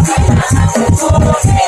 I'm